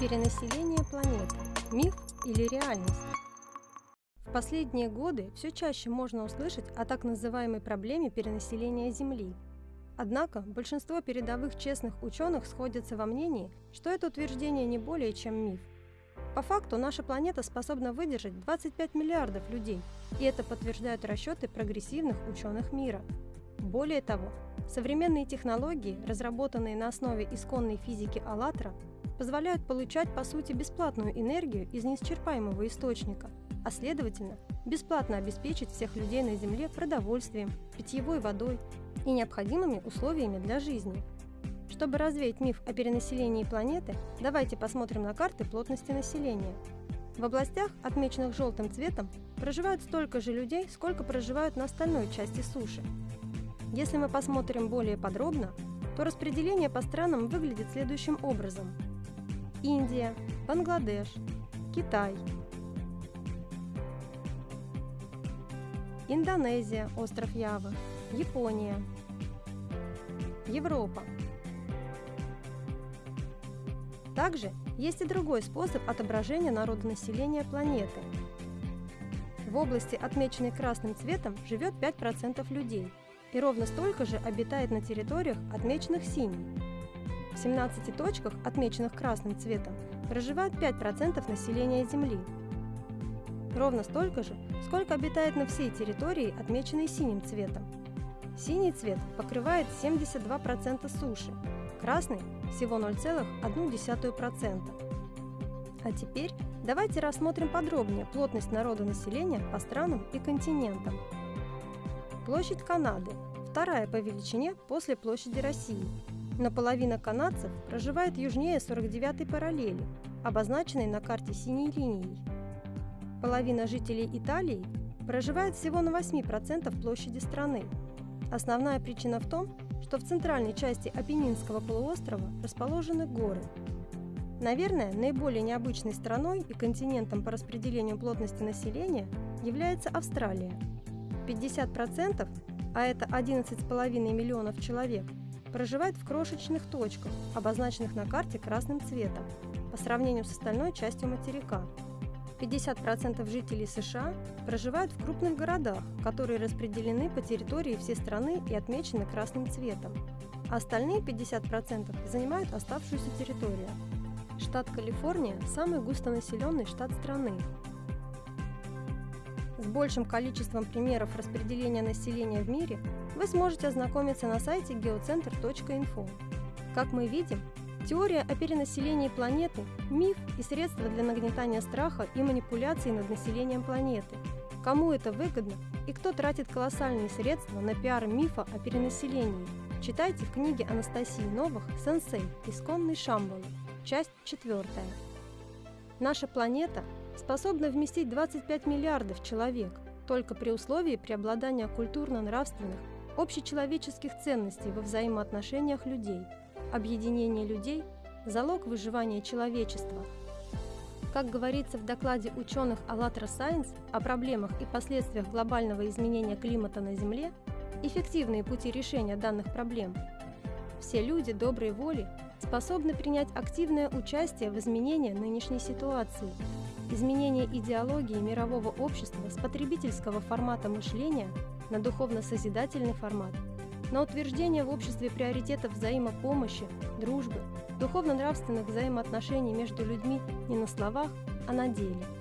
Перенаселение планеты – миф или реальность? В последние годы все чаще можно услышать о так называемой проблеме перенаселения Земли. Однако большинство передовых честных ученых сходятся во мнении, что это утверждение не более чем миф. По факту наша планета способна выдержать 25 миллиардов людей, и это подтверждают расчеты прогрессивных ученых мира. Более того, современные технологии, разработанные на основе исконной физики «АЛЛАТРА», позволяют получать по сути бесплатную энергию из неисчерпаемого источника, а следовательно, бесплатно обеспечить всех людей на Земле продовольствием, питьевой водой и необходимыми условиями для жизни. Чтобы развеять миф о перенаселении планеты, давайте посмотрим на карты плотности населения. В областях, отмеченных желтым цветом, проживают столько же людей, сколько проживают на остальной части суши. Если мы посмотрим более подробно, то распределение по странам выглядит следующим образом – Индия, Бангладеш, Китай, Индонезия, остров Ява, Япония, Европа. Также есть и другой способ отображения народонаселения планеты. В области, отмеченной красным цветом, живет 5% людей, и ровно столько же обитает на территориях, отмеченных синим. В 17 точках, отмеченных красным цветом, проживает 5% населения Земли. Ровно столько же, сколько обитает на всей территории, отмеченной синим цветом. Синий цвет покрывает 72% суши, красный – всего 0,1%. А теперь давайте рассмотрим подробнее плотность народа населения по странам и континентам. Площадь Канады – вторая по величине после площади России – но половина канадцев проживает южнее 49-й параллели, обозначенной на карте синей линией. Половина жителей Италии проживает всего на 8% площади страны. Основная причина в том, что в центральной части Апеннинского полуострова расположены горы. Наверное, наиболее необычной страной и континентом по распределению плотности населения является Австралия. 50%, а это 11,5 миллионов человек – проживает в крошечных точках, обозначенных на карте красным цветом, по сравнению с остальной частью материка. 50% жителей США проживают в крупных городах, которые распределены по территории всей страны и отмечены красным цветом. А остальные 50% занимают оставшуюся территорию. Штат Калифорния – самый густонаселенный штат страны. Большим количеством примеров распределения населения в мире вы сможете ознакомиться на сайте geocenter.info. Как мы видим, теория о перенаселении планеты – миф и средство для нагнетания страха и манипуляций над населением планеты. Кому это выгодно и кто тратит колоссальные средства на пиар мифа о перенаселении? Читайте в книге Анастасии Новых «Сенсей. Исконный Шамбала», часть 4. Наша планета способна вместить 25 миллиардов человек, только при условии преобладания культурно-нравственных общечеловеческих ценностей во взаимоотношениях людей. Объединение людей – залог выживания человечества. Как говорится в докладе ученых «АЛЛАТРА Science о проблемах и последствиях глобального изменения климата на Земле, эффективные пути решения данных проблем. Все люди доброй воли способны принять активное участие в изменении нынешней ситуации. Изменение идеологии мирового общества с потребительского формата мышления на духовно-созидательный формат, на утверждение в обществе приоритетов взаимопомощи, дружбы, духовно-нравственных взаимоотношений между людьми не на словах, а на деле –